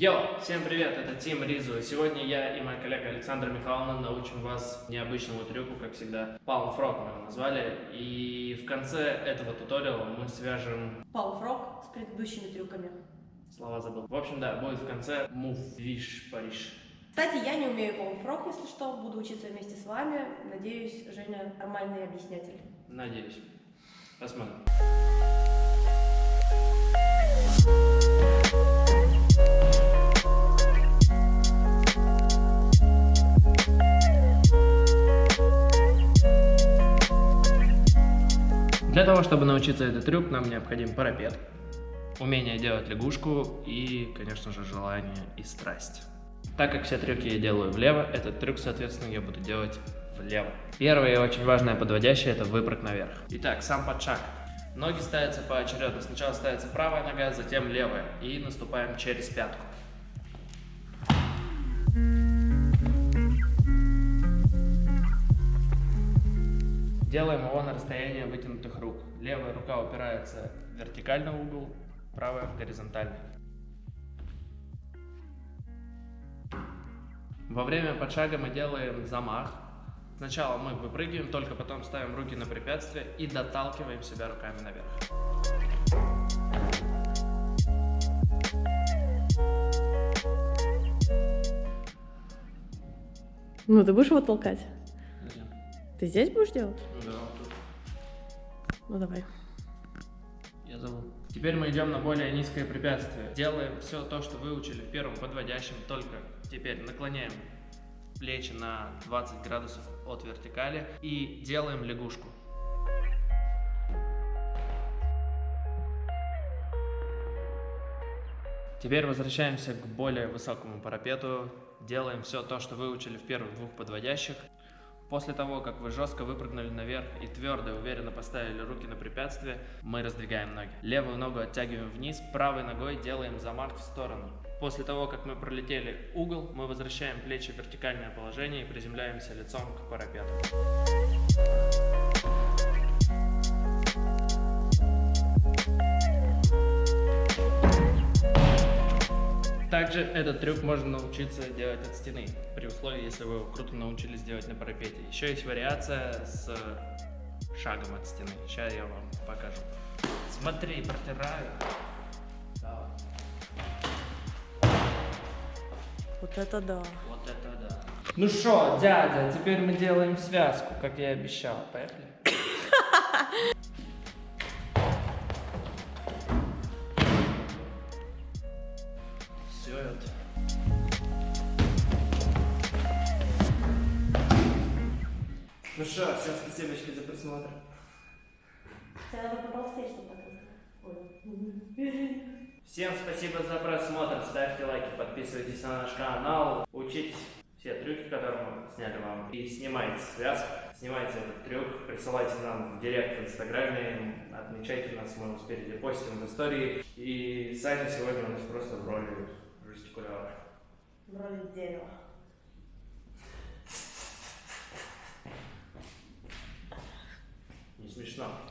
Йо! Всем привет, это Тим Ризу. Сегодня я и моя коллега Александра Михайловна научим вас необычному трюку, как всегда. Frog мы его назвали. И в конце этого туториала мы свяжем... Frog с предыдущими трюками. Слова забыл. В общем, да, будет в конце Move, Виш, Париж. Кстати, я не умею Frog, если что. Буду учиться вместе с вами. Надеюсь, Женя нормальный объяснятель. Надеюсь. Посмотрим. Для того, чтобы научиться этот трюк, нам необходим парапет, умение делать лягушку и, конечно же, желание и страсть. Так как все трюки я делаю влево, этот трюк, соответственно, я буду делать влево. Первое и очень важное подводящее – это выпрыг наверх. Итак, сам подшаг. Ноги ставятся поочередно. Сначала ставится правая нога, затем левая. И наступаем через пятку. Делаем его на расстоянии вытянутых рук. Левая рука упирается в вертикальный угол, правая в горизонтальный. Во время подшага мы делаем замах. Сначала мы выпрыгиваем, только потом ставим руки на препятствие и доталкиваем себя руками наверх. Ну, ты будешь его толкать? Ты здесь будешь делать? Да, вот тут. Ну, давай. Я забыл. Теперь мы идем на более низкое препятствие. Делаем все то, что выучили в первом подводящем, только теперь наклоняем плечи на 20 градусов от вертикали и делаем лягушку. Теперь возвращаемся к более высокому парапету. Делаем все то, что выучили в первых двух подводящих. После того, как вы жестко выпрыгнули наверх и твердо и уверенно поставили руки на препятствие, мы раздвигаем ноги. Левую ногу оттягиваем вниз, правой ногой делаем замах в сторону. После того, как мы пролетели угол, мы возвращаем плечи в вертикальное положение и приземляемся лицом к парапету. Также этот трюк можно научиться делать от стены, при условии, если вы его круто научились делать на парапете. Еще есть вариация с шагом от стены. Сейчас я вам покажу. Смотри, протираю. Давай. Вот это да. Вот это да. Ну что, дядя, теперь мы делаем связку, как я и обещал. Поехали? Все это. Ну что, всем спасибо за просмотр. Тебе надо потолстеть, чтобы так Всем спасибо за просмотр, ставьте лайки, подписывайтесь на наш канал, учитесь все трюки, которые мы сняли вам, и снимайте связку, снимайте этот трюк, присылайте нам в директ в инстаграме, отмечайте нас, мы спереди постим в истории, и Саня сегодня у нас просто в роли жестикулярно. Брали дерево. Не смешно.